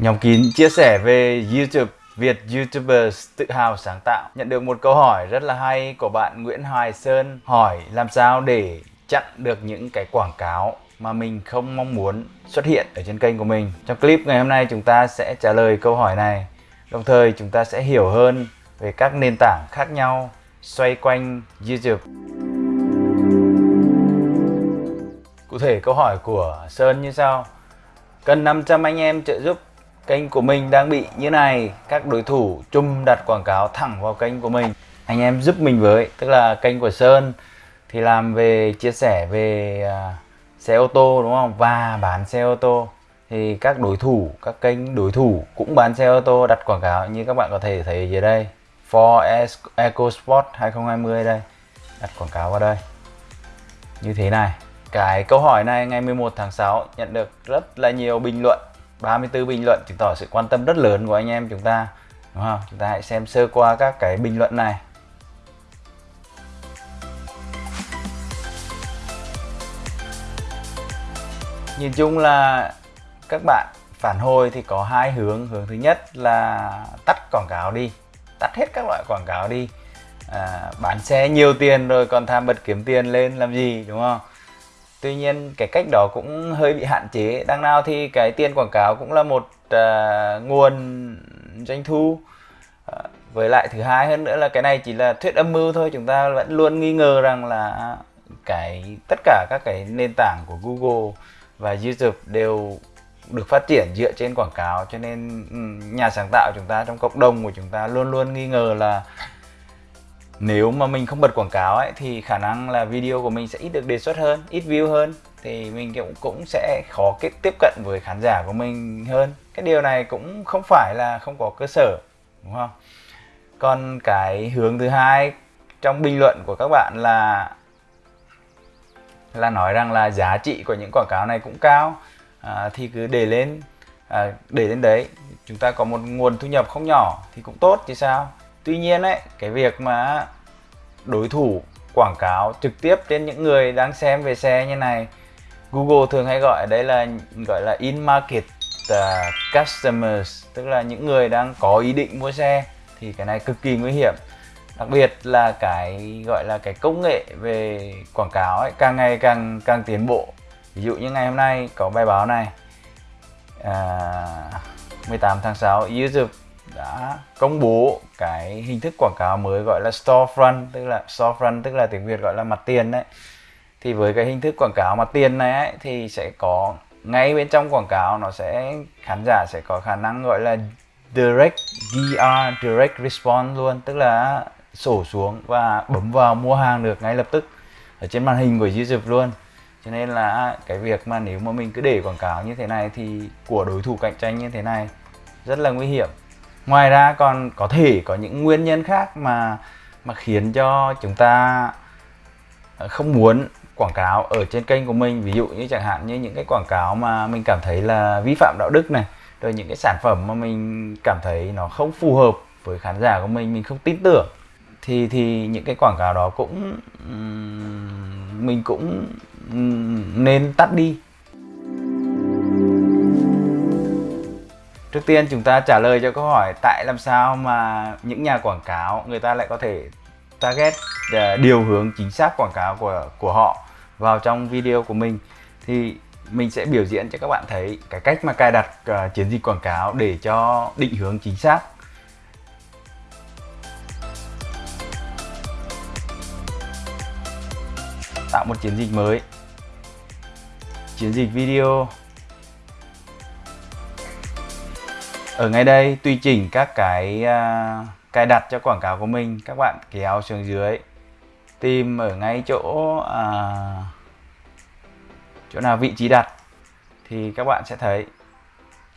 Nhóm kín chia sẻ về YouTube, Việt YouTubers tự hào sáng tạo. Nhận được một câu hỏi rất là hay của bạn Nguyễn Hoài Sơn, Hỏi làm sao để chặn được những cái quảng cáo mà mình không mong muốn xuất hiện ở trên kênh của mình. Trong clip ngày hôm nay chúng ta sẽ trả lời câu hỏi này. Đồng thời chúng ta sẽ hiểu hơn về các nền tảng khác nhau xoay quanh YouTube. Cụ thể câu hỏi của Sơn như sau. Cần 500 anh em trợ giúp kênh của mình đang bị như này. Các đối thủ chung đặt quảng cáo thẳng vào kênh của mình. Anh em giúp mình với tức là kênh của Sơn thì làm về chia sẻ về uh, xe ô tô đúng không? Và bán xe ô tô. Thì các đối thủ các kênh đối thủ cũng bán xe ô tô đặt quảng cáo như các bạn có thể thấy dưới đây. Ford EcoSport 2020 đây đặt quảng cáo vào đây. Như thế này. Cái câu hỏi này ngày 11 tháng 6 nhận được rất là nhiều bình luận. 34 bình luận chứng tỏ sự quan tâm rất lớn của anh em chúng ta đúng không? Chúng ta hãy xem sơ qua các cái bình luận này. Nhìn chung là các bạn phản hồi thì có hai hướng. Hướng thứ nhất là tắt quảng cáo đi tắt hết các loại quảng cáo đi. À, bán xe nhiều tiền rồi còn tham bật kiếm tiền lên làm gì đúng không? Tuy nhiên cái cách đó cũng hơi bị hạn chế. Đằng nào thì cái tiền quảng cáo cũng là một uh, nguồn doanh thu. Uh, với lại thứ hai hơn nữa là cái này chỉ là thuyết âm mưu thôi. Chúng ta vẫn luôn nghi ngờ rằng là cái tất cả các cái nền tảng của Google và YouTube đều được phát triển dựa trên quảng cáo. Cho nên ừ, nhà sáng tạo chúng ta trong cộng đồng của chúng ta luôn luôn nghi ngờ là nếu mà mình không bật quảng cáo ấy thì khả năng là video của mình sẽ ít được đề xuất hơn ít view hơn. Thì mình cũng cũng sẽ khó kết tiếp cận với khán giả của mình hơn. Cái điều này cũng không phải là không có cơ sở đúng không? Còn cái hướng thứ hai trong bình luận của các bạn là là nói rằng là giá trị của những quảng cáo này cũng cao. À, thì cứ để lên à, để lên đấy. Chúng ta có một nguồn thu nhập không nhỏ thì cũng tốt chứ sao? Tuy nhiên ấy cái việc mà đối thủ quảng cáo trực tiếp trên những người đang xem về xe như này Google thường hay gọi đây là gọi là in market uh, customers tức là những người đang có ý định mua xe thì cái này cực kỳ nguy hiểm. Đặc biệt là cái gọi là cái công nghệ về quảng cáo ấy càng ngày càng càng tiến bộ. Ví dụ như ngày hôm nay có bài báo này à, 18 tháng 6 YouTube đã công bố cái hình thức quảng cáo mới gọi là storefront tức là storefront tức là tiếng Việt gọi là mặt tiền đấy. Thì với cái hình thức quảng cáo mặt tiền này ấy, thì sẽ có ngay bên trong quảng cáo nó sẽ khán giả sẽ có khả năng gọi là direct DR direct response luôn tức là sổ xuống và bấm vào mua hàng được ngay lập tức ở trên màn hình của YouTube luôn. Cho nên là cái việc mà nếu mà mình cứ để quảng cáo như thế này thì của đối thủ cạnh tranh như thế này rất là nguy hiểm ngoài ra còn có thể có những nguyên nhân khác mà mà khiến cho chúng ta ờ, không muốn quảng cáo ở trên kênh của mình. Ví dụ như chẳng hạn như những cái quảng cáo mà mình cảm thấy là vi phạm đạo đức này, rồi những cái sản phẩm mà mình cảm thấy nó không phù hợp với khán giả của mình mình không tin tưởng, thì thì những cái quảng cáo đó cũng mình cũng nên tắt đi. Trước tiên chúng ta trả lời cho câu hỏi tại làm sao mà những nhà quảng cáo người ta lại có thể target ờ, điều hướng chính xác quảng cáo của của họ vào trong video của mình. Thì mình sẽ biểu diễn cho các bạn thấy cái cách mà cài đặt uh, chiến dịch quảng cáo để cho định hướng chính xác. Tạo một chiến dịch mới. Chiến dịch video. Ở ngay đây tùy chỉnh các cái uh, cài đặt cho quảng cáo của mình các bạn kéo xuống dưới tìm ở ngay chỗ uh, chỗ nào vị trí đặt thì các bạn sẽ thấy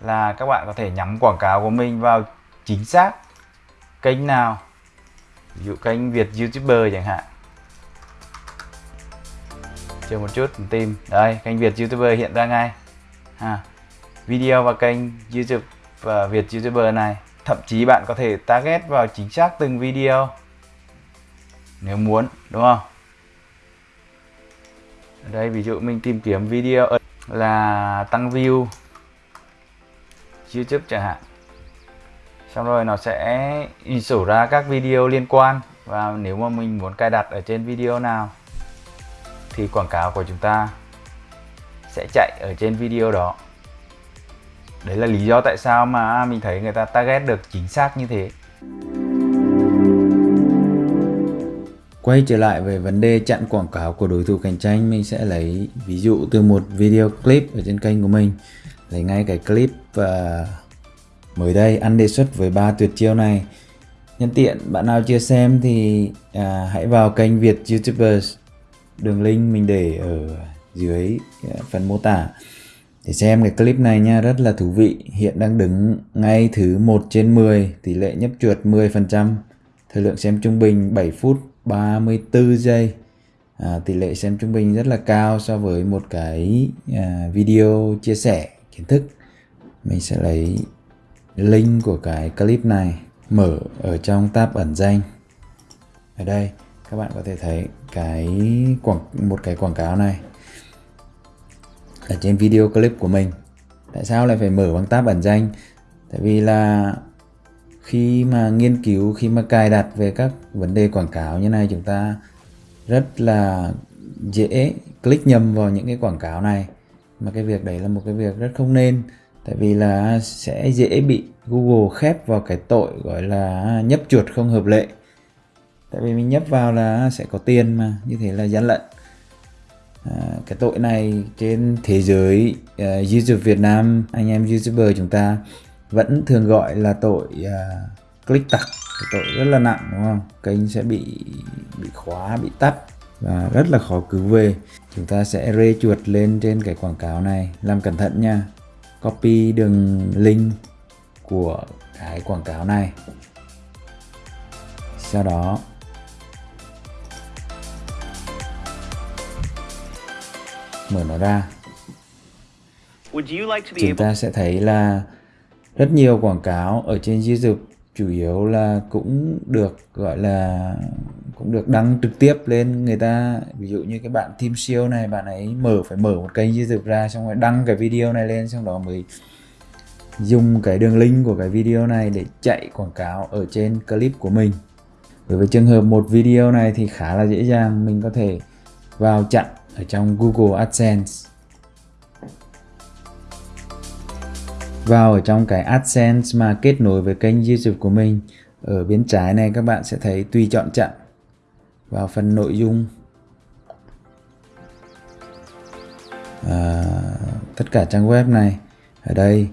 là các bạn có thể nhắm quảng cáo của mình vào chính xác kênh nào ví dụ kênh Việt YouTuber chẳng hạn. Chờ một chút mình tìm. Đây kênh Việt YouTuber hiện ra ngay. À, video và kênh YouTube và Việt YouTuber này. Thậm chí bạn có thể target vào chính xác từng video. Nếu muốn, đúng không? Ở đây, ví dụ mình tìm kiếm video là tăng view YouTube chẳng hạn. Xong rồi nó sẽ sổ ra các video liên quan. Và nếu mà mình muốn cài đặt ở trên video nào, thì quảng cáo của chúng ta sẽ chạy ở trên video đó đấy là lý do tại sao mà mình thấy người ta target được chính xác như thế. Quay trở lại về vấn đề chặn quảng cáo của đối thủ cạnh tranh mình sẽ lấy ví dụ từ một video clip ở trên kênh của mình. Lấy ngay cái clip và mới đây ăn đề xuất với ba tuyệt chiêu này. Nhân tiện bạn nào chưa xem thì à, hãy vào kênh Việt YouTubers. Đường link mình để ở dưới à, phần mô tả để xem cái clip này nha rất là thú vị. Hiện đang đứng ngay thứ 1 trên 10 tỷ lệ nhấp chuột 10% thời lượng xem trung bình 7 phút 34 giây. À, tỷ lệ xem trung bình rất là cao so với một cái à, video chia sẻ kiến thức. Mình sẽ lấy link của cái clip này mở ở trong tab ẩn danh. Ở đây các bạn có thể thấy cái quảng một cái quảng cáo này ở trên video clip của mình. Tại sao lại phải mở bằng tab ẩn danh? Tại vì là khi mà nghiên cứu, khi mà cài đặt về các vấn đề quảng cáo như này, chúng ta rất là dễ click nhầm vào những cái quảng cáo này. Mà cái việc đấy là một cái việc rất không nên. Tại vì là sẽ dễ bị Google khép vào cái tội gọi là nhấp chuột không hợp lệ. Tại vì mình nhấp vào là sẽ có tiền mà. Như thế là gian lận. Ờ, cái tội này trên thế giới uh, YouTube Việt Nam anh em YouTuber chúng ta vẫn thường gọi là tội uh, click tặc tội rất là nặng đúng không? Kênh sẽ bị bị khóa bị tắt và rất là khó cứu về. Chúng ta sẽ rê chuột lên trên cái quảng cáo này. Làm cẩn thận nha. Copy đường link của cái quảng cáo này. Sau đó mở nó ra. Chúng ta sẽ thấy là rất nhiều quảng cáo ở trên YouTube chủ yếu là cũng được gọi là cũng được đăng trực tiếp lên người ta. Ví dụ như cái bạn team siêu này bạn ấy mở phải mở một kênh YouTube ra xong rồi đăng cái video này lên xong đó mới dùng cái đường link của cái video này để chạy quảng cáo ở trên clip của mình. Đối với trường hợp một video này thì khá là dễ dàng mình có thể vào chặn ở trong Google AdSense. Vào ở trong cái AdSense mà kết nối với kênh YouTube của mình ở bên trái này các bạn sẽ thấy tùy chọn chặn vào phần nội dung. À, tất cả trang web này ở đây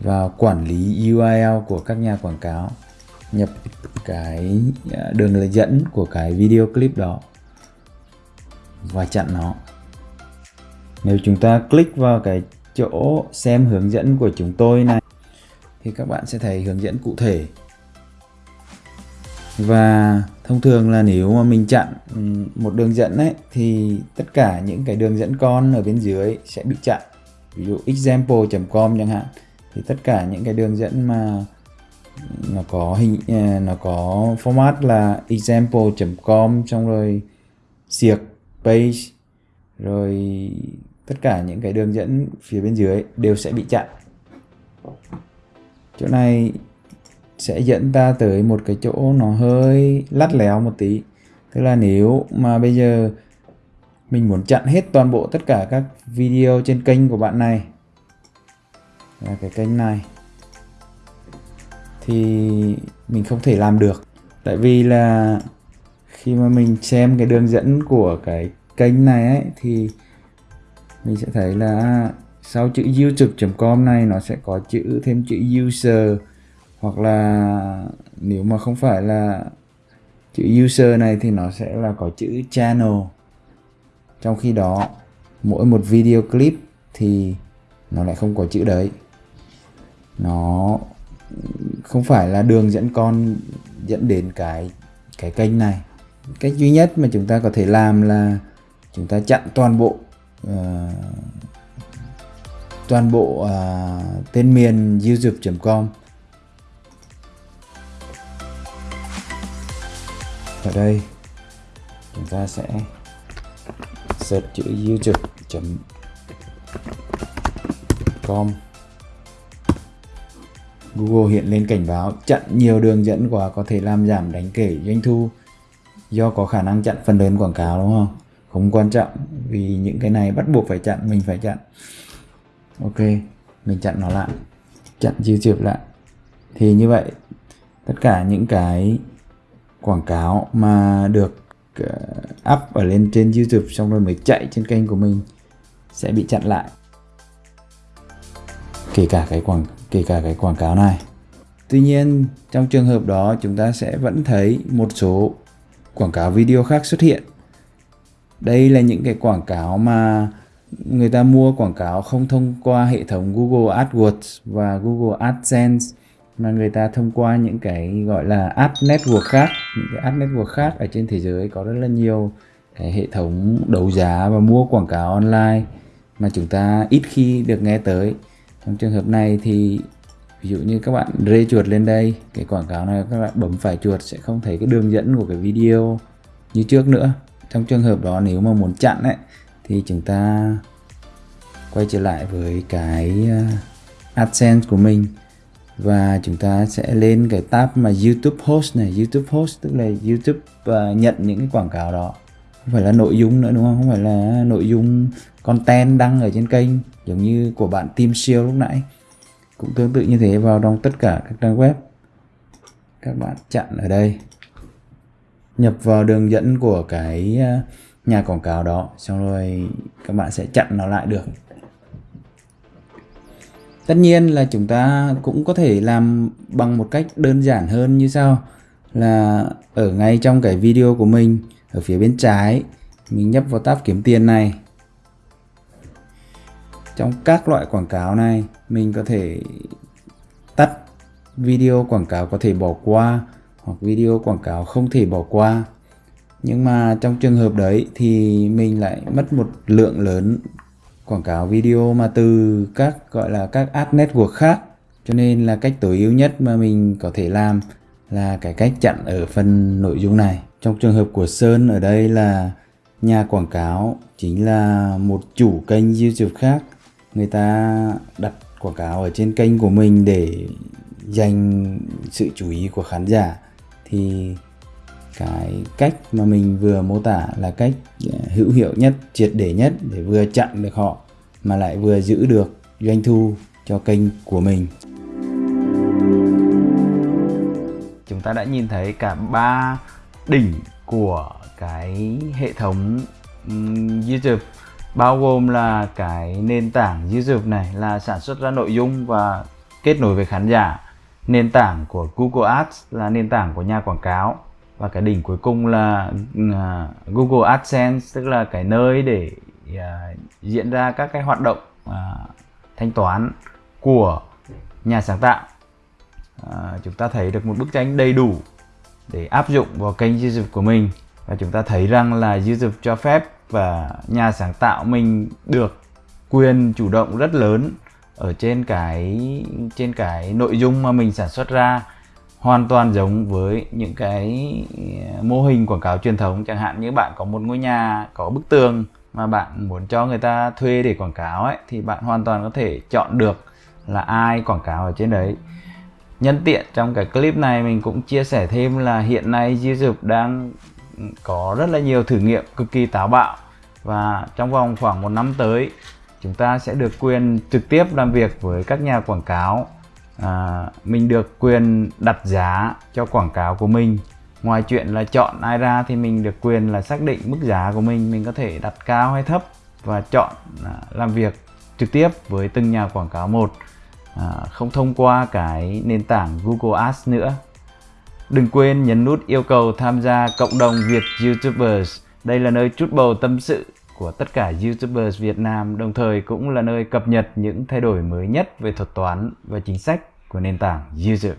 vào quản lý URL của các nhà quảng cáo nhập cái à, đường dẫn của cái video clip đó và chặn nó. Nếu chúng ta click vào cái chỗ xem hướng dẫn của chúng tôi này, thì các bạn sẽ thấy hướng dẫn cụ thể. Và thông thường là nếu mà mình chặn một đường dẫn ấy, thì tất cả những cái đường dẫn con ở bên dưới sẽ bị chặn. Ví dụ example.com chẳng hạn, thì tất cả những cái đường dẫn mà nó có hình à, nó có format là example.com xong rồi siệc page, rồi tất cả những cái đường dẫn phía bên dưới đều sẽ bị chặn. Chỗ này sẽ dẫn ta tới một cái chỗ nó hơi lắt léo một tí. Tức là nếu mà bây giờ mình muốn chặn hết toàn bộ tất cả các video trên kênh của bạn này, là cái kênh này, thì mình không thể làm được. Tại vì là khi mà mình xem cái đường dẫn của cái kênh này ấy, thì mình sẽ thấy là sau chữ youtube.com này nó sẽ có chữ, thêm chữ user. Hoặc là nếu mà không phải là chữ user này thì nó sẽ là có chữ channel. Trong khi đó, mỗi một video clip thì nó lại không có chữ đấy. Nó không phải là đường dẫn con dẫn đến cái cái kênh này cách duy nhất mà chúng ta có thể làm là chúng ta chặn toàn bộ uh, toàn bộ uh, tên miền youtube.com ở đây chúng ta sẽ search chữ youtube.com Google hiện lên cảnh báo chặn nhiều đường dẫn quá có thể làm giảm đáng kể doanh thu do có khả năng chặn phần lớn quảng cáo đúng không? Không quan trọng vì những cái này bắt buộc phải chặn, mình phải chặn. Ok, mình chặn nó lại. Chặn YouTube lại. Thì như vậy tất cả những cái quảng cáo mà được ờ, up ở lên trên YouTube xong rồi mới chạy trên kênh của mình sẽ bị chặn lại kể cả cái quảng kể cả cái quảng cáo này tuy nhiên trong trường hợp đó chúng ta sẽ vẫn thấy một số quảng cáo video khác xuất hiện. Đây là những cái quảng cáo mà người ta mua quảng cáo không thông qua hệ thống Google AdWords và Google AdSense, mà người ta thông qua những cái gọi là ad network khác. Những cái ad network khác ở trên thế giới có rất là nhiều cái hệ thống đấu giá và mua quảng cáo online mà chúng ta ít khi được nghe tới. Trong trường hợp này thì ví dụ như các bạn rê chuột lên đây cái quảng cáo này các bạn bấm phải chuột sẽ không thấy cái đường dẫn của cái video như trước nữa. Trong trường hợp đó nếu mà muốn chặn ấy thì chúng ta quay trở lại với cái ờ, AdSense của mình. Và chúng ta sẽ lên cái tab mà YouTube Host này. YouTube Host tức là YouTube uh, nhận những cái quảng cáo đó. Không phải là nội dung nữa đúng không? Không phải là nội dung content đăng ở trên kênh giống như của bạn Tim Siêu lúc nãy cũng tương tự như thế, vào trong tất cả các trang web, các bạn chặn ở đây. Nhập vào đường dẫn của cái à, nhà quảng cáo đó, xong rồi các bạn sẽ chặn nó lại được. Tất nhiên là chúng ta cũng có thể làm bằng một cách đơn giản hơn như sau. Là ở ngay trong cái video của mình, ở phía bên trái, mình nhấp vào tab kiếm tiền này trong các loại quảng cáo này, mình có thể tắt video quảng cáo có thể bỏ qua hoặc video quảng cáo không thể bỏ qua. Nhưng mà trong trường hợp đấy thì mình lại mất một lượng lớn quảng cáo video mà từ các, gọi là các ad network khác. Cho nên là cách tối ưu nhất mà mình có thể làm là cái cách chặn ở phần nội dung này. Trong trường hợp của Sơn ở đây là nhà quảng cáo chính là một chủ kênh YouTube khác người ta đặt quảng cáo ở trên kênh của mình để dành sự chú ý của khán giả. Thì cái cách mà mình vừa mô tả là cách ờ, hữu hiệu nhất, triệt để nhất để vừa chặn được họ, mà lại vừa giữ được doanh thu cho kênh của mình. Chúng ta đã nhìn thấy cả ba đỉnh của cái hệ thống YouTube bao gồm là cái nền tảng YouTube này là sản xuất ra nội dung và kết nối với khán giả. Nền tảng của Google Ads là nền tảng của nhà quảng cáo. Và cái đỉnh cuối cùng là ừ, à, Google AdSense tức là cái nơi để uh, diễn ra các cái hoạt động uh, thanh toán của nhà sáng tạo. Uh, chúng ta thấy được một bức tranh đầy đủ để áp dụng vào kênh YouTube của mình. Và chúng ta thấy rằng là YouTube cho phép và nhà sáng tạo mình được quyền chủ động rất lớn ở trên cái trên cái nội dung mà mình sản xuất ra, hoàn toàn giống với những cái ờ, mô hình quảng cáo truyền thống. Chẳng hạn như bạn có một ngôi nhà, có bức tường mà bạn muốn cho người ta thuê để quảng cáo ấy, thì bạn hoàn toàn có thể chọn được là ai quảng cáo ở trên đấy. Nhân tiện trong cái clip này mình cũng chia sẻ thêm là hiện nay YouTube đang có rất là nhiều thử nghiệm cực kỳ táo bạo và trong vòng khoảng một năm tới chúng ta sẽ được quyền trực tiếp làm việc với các nhà quảng cáo. À, mình được quyền đặt giá cho quảng cáo của mình. Ngoài chuyện là chọn ai ra thì mình được quyền là xác định mức giá của mình. Mình có thể đặt cao hay thấp và chọn à, làm việc trực tiếp với từng nhà quảng cáo một. À, không thông qua cái nền tảng Google Ads nữa. Đừng quên nhấn nút yêu cầu tham gia cộng đồng Việt YouTubers đây là nơi chút bầu tâm sự của tất cả YouTubers Việt Nam, đồng thời cũng là nơi cập nhật những thay đổi mới nhất về thuật toán và chính sách của nền tảng YouTube.